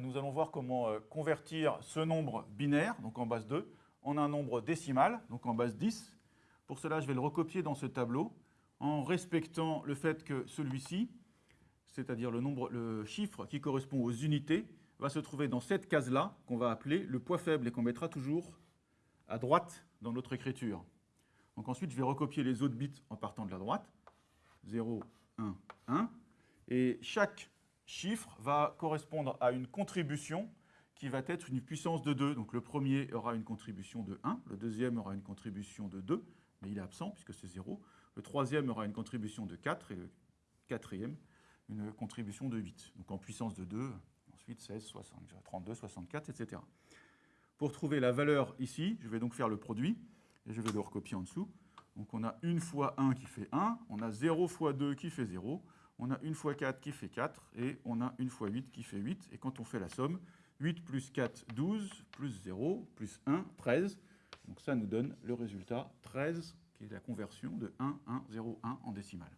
nous allons voir comment euh, convertir ce nombre binaire, donc en base 2, en un nombre décimal, donc en base 10. Pour cela, je vais le recopier dans ce tableau en respectant le fait que celui-ci, c'est-à-dire le, le chiffre qui correspond aux unités, va se trouver dans cette case-là qu'on va appeler le poids faible et qu'on mettra toujours à droite dans notre écriture. Donc ensuite, je vais recopier les autres bits en partant de la droite. 0, 1, 1. Et chaque chiffre va correspondre à une contribution qui va être une puissance de 2. Donc le premier aura une contribution de 1, le deuxième aura une contribution de 2, mais il est absent puisque c'est 0. Le troisième aura une contribution de 4 et le quatrième une contribution de 8. Donc en puissance de 2, ensuite 16, 32, 64, etc. Pour trouver la valeur ici, je vais donc faire le produit, et je vais le recopier en dessous. Donc on a 1 fois 1 qui fait 1, on a 0 fois 2 qui fait 0, on a 1 fois 4 qui fait 4, et on a 1 fois 8 qui fait 8. Et quand on fait la somme, 8 plus 4, 12, plus 0, plus 1, 13. Donc ça nous donne le résultat 13, qui est la conversion de 1, 1, 0, 1 en décimale.